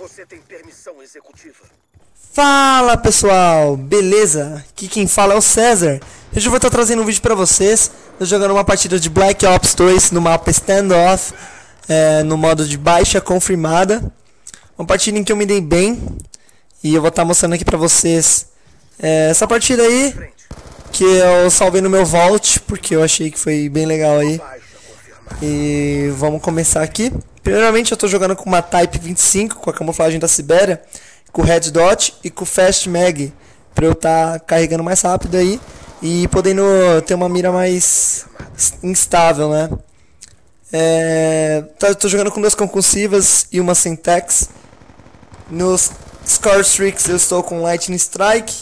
Você tem permissão executiva. Fala pessoal, beleza? Aqui quem fala é o César. Hoje eu vou estar trazendo um vídeo pra vocês. Tô jogando uma partida de Black Ops 2 no mapa Standoff, é, no modo de baixa confirmada. Uma partida em que eu me dei bem. E eu vou estar mostrando aqui pra vocês é, essa partida aí. Que eu salvei no meu vault, porque eu achei que foi bem legal aí. E vamos começar aqui. Primeiramente eu estou jogando com uma Type 25, com a camuflagem da Sibéria, com o Red Dot e com o Fast Mag, para eu estar carregando mais rápido aí e podendo ter uma mira mais instável, né? É, tá- tô jogando com duas concursivas e uma Syntax. Nos Score Streaks eu estou com Lightning Strike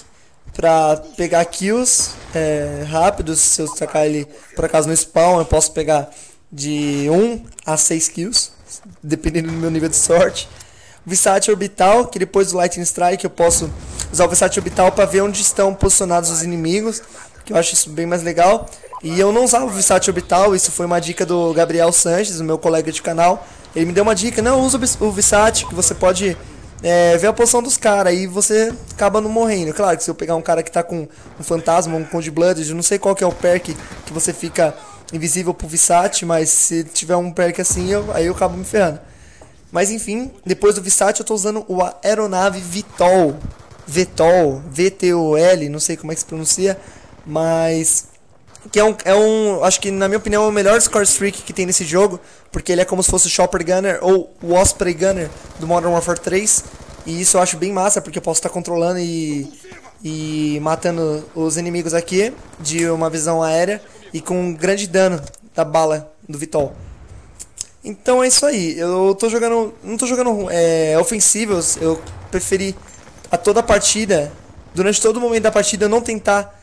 pra pegar kills é, rápidos. Se eu tacar ele por acaso no spawn, eu posso pegar de 1 a 6 kills, dependendo do meu nível de sorte. Visat Orbital, que depois do Lightning Strike eu posso usar o Visat Orbital para ver onde estão posicionados os inimigos, que eu acho isso bem mais legal. E eu não usava o Visat Orbital, isso foi uma dica do Gabriel Sanches, meu colega de canal. Ele me deu uma dica, não, usa o Vis- o Visat, que você pode é, ver a posição dos caras, aí você acaba não morrendo. Claro que se eu pegar um cara que tá com um fantasma, um Conde Blood, eu não sei qual que é o perk que você fica invisível pro Visat, mas se tiver um perk assim, eu, aí eu acabo me ferrando. Mas enfim, depois do Visat eu tô usando o aeronave Vitol. Vetol, V-T-O-L, não sei como é que se pronuncia, mas que é um, é um, acho que na minha opinião é o melhor score streak que tem nesse jogo, porque ele é como se fosse o Chopper Gunner ou o Osprey Gunner do Modern Warfare 3, e isso eu acho bem massa, porque eu posso estar controlando e, e matando os inimigos aqui de uma visão aérea e com um grande dano da bala do Vitol. Então é isso aí. Eu tô jogando. Não tô jogando é, ofensivos. Eu preferi a toda a partida. Durante todo o momento da partida eu não tentar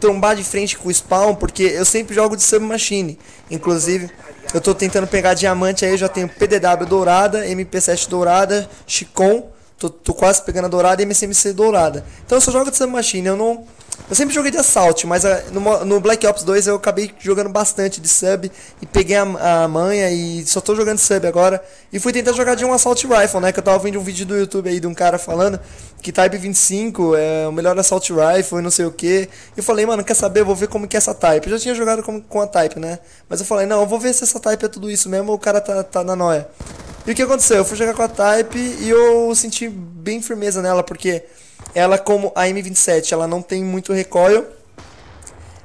trombar de frente com o spawn, porque eu sempre jogo de submachine. Inclusive, eu tô tentando pegar diamante aí, eu já tenho PDW dourada, MP7 dourada, Chicon, tô, tô quase pegando a dourada e MCMC dourada. Então eu só jogo de submachine, eu não. Eu sempre joguei de assalto, mas ah, no, no Black Ops 2 eu acabei jogando bastante de sub e peguei a, a manha e só tô jogando sub agora. E fui tentar jogar de um assault rifle, né? Que eu tava vendo um vídeo do YouTube aí de um cara falando que Type 25 é o melhor assault rifle e não sei o que. E eu falei, mano, quer saber? Eu vou ver como que é essa Type. Eu já tinha jogado com, com a Type, né? Mas eu falei, não, eu vou ver se essa Type é tudo isso mesmo ou o cara tá, tá na noia. E o que aconteceu? Eu fui jogar com a Type e eu senti bem firmeza nela, porque ela, como a M27, ela não tem muito recoil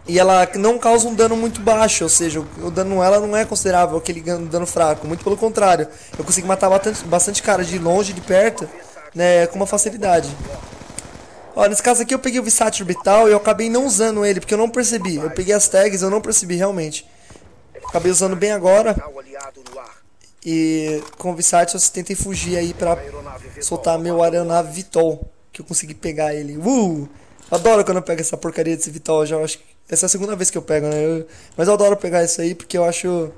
e ela não causa um dano muito baixo, ou seja, o dano nela não é considerável aquele dano fraco, muito pelo contrário. Eu consigo matar bastante, cara de longe de perto, né, com uma facilidade. Ó, nesse caso aqui eu peguei o Visat Orbital e eu acabei não usando ele, porque eu não percebi. Eu peguei as tags eu não percebi realmente. Acabei usando bem agora e com o Visat eu tentei fugir aí pra soltar meu aeronave Vitol, que eu consegui pegar ele. Uh! Adoro quando eu pego essa porcaria desse Vitol, eu já acho essa é a segunda vez que eu pego, né? Eu- mas eu adoro pegar isso aí porque eu acho,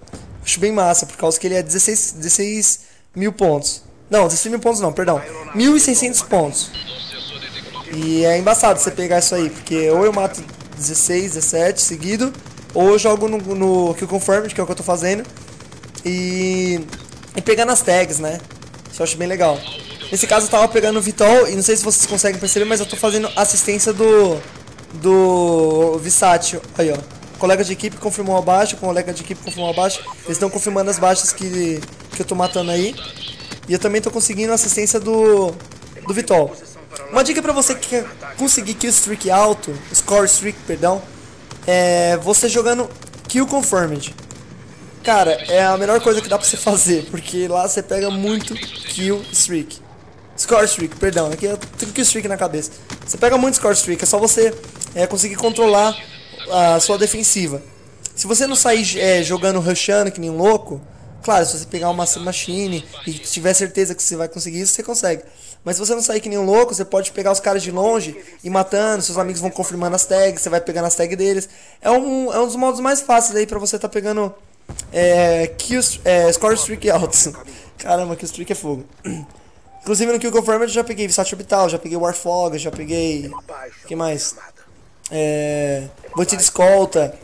acho bem massa, por causa que ele é 16, 16 mil pontos. Não, 16 mil pontos não, perdão. 1.600 pontos. E é embaçado você pegar isso aí, porque ou eu mato 16, 17 seguido, ou eu jogo no, no Kill Confirmed, que é o que eu tô fazendo, e, e pegar nas tags, né? Isso eu acho bem legal. Nesse caso eu tava pegando o Vitol, e não sei se vocês conseguem perceber, mas eu tô fazendo assistência do. do Visatio. Aí, ó. Colega de equipe confirmou abaixo, colega de equipe confirmou abaixo. Eles estão confirmando as baixas que, que eu tô matando aí. E eu também tô conseguindo assistência do. do Vitol. Uma dica pra você que quer conseguir kill streak alto, score streak, perdão, é você jogando kill confirmed. Cara, é a melhor coisa que dá pra você fazer, porque lá você pega muito kill streak. Score streak, perdão, aqui eu tenho kill streak na cabeça. Você pega muito score streak, é só você é, conseguir controlar a sua defensiva. Se você não sair é, jogando rushando que nem um louco, claro, se você pegar uma machine e tiver certeza que você vai conseguir isso, você consegue. Mas se você não sair que nem um louco, você pode pegar os caras de longe e matando, seus amigos vão confirmando as tags, você vai pegando as tags deles. É um, é um dos modos mais fáceis aí pra você tá pegando é, é, score streak altos. Caramba, kill streak é fogo. Inclusive no Kill Confirmed eu já peguei Visat Orbital, já peguei Warfog, já peguei. Baixa que mais? É. Bote de escolta.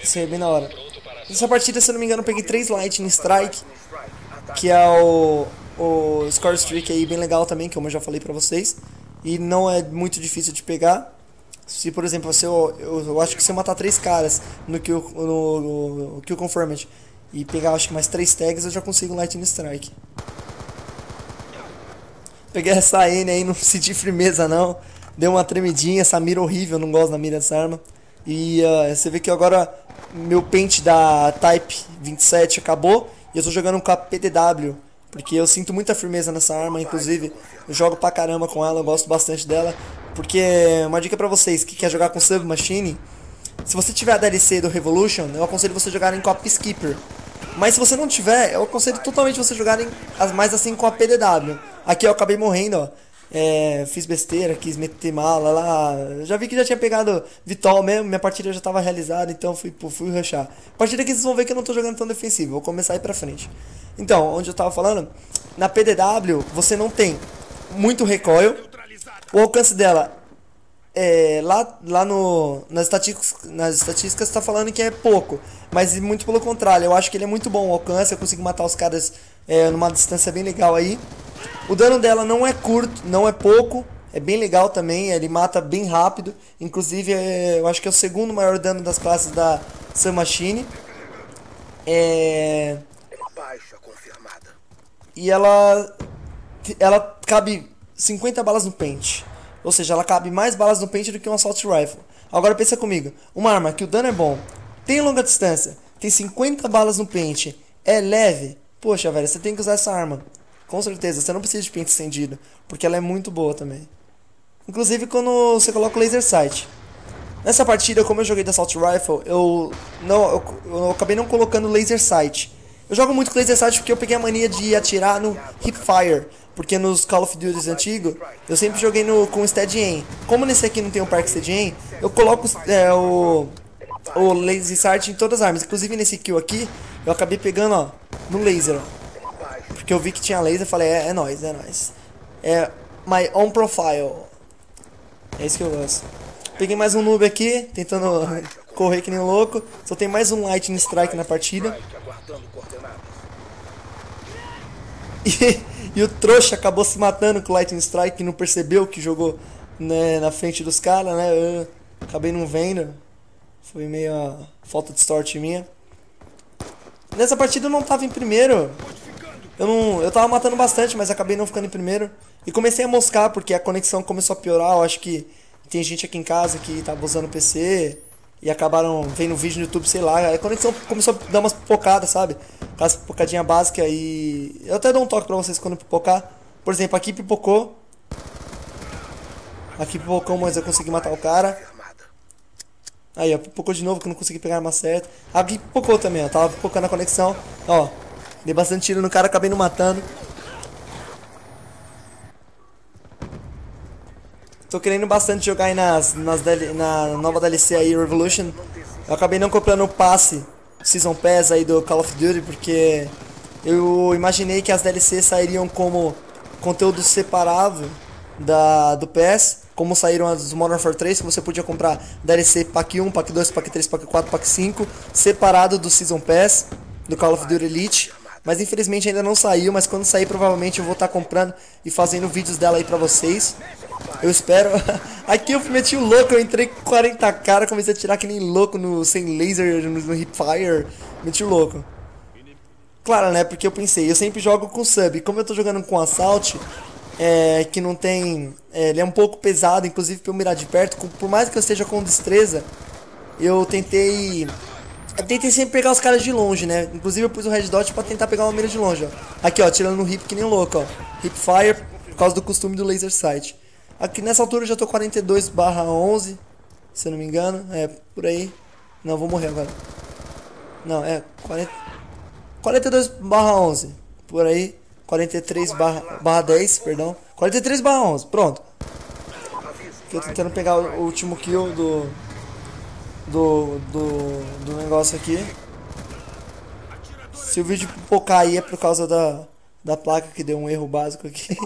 Isso aí é bem na hora. Nessa partida, se eu não me engano, eu peguei 3 Lightning Strike, que é o. o score streak aí bem legal também, como eu já falei pra vocês. E não é muito difícil de pegar. Se, por exemplo, você, eu, eu acho que se eu matar três caras no Kill, no, no, no kill Confirmed e pegar acho que mais três tags, eu já consigo Lightning Strike. Peguei essa N aí, não senti firmeza não. Deu uma tremidinha, essa mira horrível, não gosto da mira dessa arma. E uh, você vê que agora meu pente da Type 27 acabou e eu tô jogando com a PDW. Porque eu sinto muita firmeza nessa arma, inclusive eu jogo pra caramba com ela, eu gosto bastante dela. Porque uma dica pra vocês que quer jogar com Submachine, se você tiver a DLC do Revolution, eu aconselho você jogar em com a Peacekeeper. Mas se você não tiver, eu aconselho totalmente você jogar em, mais assim com a PDW. Aqui eu acabei morrendo, ó. É, fiz besteira, quis meter mala lá. Já vi que já tinha pegado Vitol mesmo, minha partida já estava realizada, então fui, fui rushar. A partir daqui vocês vão ver que eu não estou jogando tão defensivo, vou começar a ir pra frente. Então, onde eu estava falando, na PDW você não tem muito recoil, o alcance dela é, lá, lá no, nas, estatísticas, nas estatísticas está falando que é pouco, mas muito pelo contrário, eu acho que ele é muito bom o alcance, eu consigo matar os caras é, numa distância bem legal aí. O dano dela não é curto, não é pouco, é bem legal também, ele mata bem rápido, inclusive é, eu acho que é o segundo maior dano das classes da Submachine. É... Baixa confirmada. E ela, ela cabe 50 balas no pente. Ou seja, ela cabe mais balas no pente do que um Assault Rifle. Agora pensa comigo, uma arma que o dano é bom, tem longa distância, tem 50 balas no pente, é leve, poxa velho, você tem que usar essa arma. Com certeza, você não precisa de pente estendido, porque ela é muito boa também. Inclusive quando você coloca o laser sight. Nessa partida, como eu joguei da Assault Rifle, eu não eu, eu acabei não colocando laser sight. Eu jogo muito com laser sight porque eu peguei a mania de atirar no hipfire. Porque nos Call of Duty antigos, eu sempre joguei no, com Steady Aim. Como nesse aqui não tem um Park Steady Aim, eu coloco é, o, o Laser Sight em todas as armas. Inclusive nesse kill aqui, eu acabei pegando, ó, no laser, Porque eu vi que tinha laser, falei, é, é nóis, é nóis. É my own profile. É isso que eu gosto. Peguei mais um noob aqui, tentando correr que nem louco. Só tem mais um Lightning Strike na partida. E, e o trouxa acabou se matando com o Lightning Strike não percebeu que jogou né, na frente dos caras, né? Eu acabei não vendo. Foi meio falta de sorte minha. Nessa partida eu não tava em primeiro. Eu não, eu tava matando bastante, mas acabei não ficando em primeiro. E comecei a moscar porque a conexão começou a piorar. Eu acho que tem gente aqui em casa que tava usando o PC e acabaram vendo vídeo no YouTube, sei lá. A conexão começou a dar umas pipocadas, sabe? Aquelas pipocadinha básica e. Eu até dou um toque pra vocês quando pipocar. Por exemplo, aqui pipocou. Aqui pipocou, mas eu consegui matar o cara. Aí, ó, pipocou de novo que eu não consegui pegar a arma certa. Aqui pipocou também, ó. Tava pipocando a conexão. Ó, dei bastante tiro no cara, acabei não matando. Tô querendo bastante jogar aí nas, nas na nova DLC aí, Revolution. Eu acabei não comprando o passe Season Pass aí do Call of Duty porque eu imaginei que as DLCs sairiam como conteúdo separado da, do PS, como saíram as Modern Warfare 3, que você podia comprar DLC Pack 1, Pack 2, Pack 3, Pack 4, Pack 5, separado do Season Pass do Call of Duty Elite. Mas infelizmente ainda não saiu, mas quando sair provavelmente eu vou estar tá comprando e fazendo vídeos dela aí pra vocês. Eu espero. Aqui eu meti o louco, eu entrei com 40 cara, comecei a tirar que nem louco no sem laser, no, no hipfire. Meti o louco. Claro, né? Porque eu pensei, eu sempre jogo com sub. Como eu tô jogando com assault, é, que não tem. É, ele é um pouco pesado, inclusive pra eu mirar de perto. Por mais que eu esteja com destreza, eu tentei eu tentei sempre pegar os caras de longe, né? Inclusive eu pus o red dot pra tentar pegar uma mira de longe, ó. Aqui, ó, tirando no hip que nem louco, ó. Hip fire, por causa do costume do laser sight. Aqui nessa altura eu já tô 42 barra 11, se eu não me engano. É, por aí. Não, vou morrer agora. Não, é 40... 42 barra 11, por aí. 43 barra, barra 10, perdão. 43 barra 11, pronto. Aqui eu tô tentando pegar o último kill do do, do, do negócio aqui. Se o vídeo pipocar aí é por causa da, da placa que deu um erro básico aqui.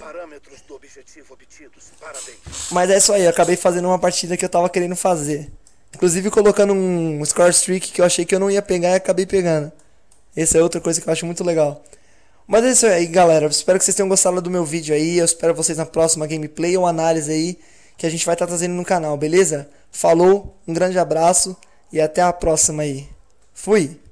Mas é isso aí, eu acabei fazendo uma partida que eu tava querendo fazer. Inclusive colocando um score streak que eu achei que eu não ia pegar e acabei pegando. Essa é outra coisa que eu acho muito legal. Mas é isso aí, galera. Espero que vocês tenham gostado do meu vídeo aí. Eu espero vocês na próxima gameplay ou análise aí que a gente vai estar tá trazendo no canal, beleza? Falou, um grande abraço e até a próxima aí. Fui!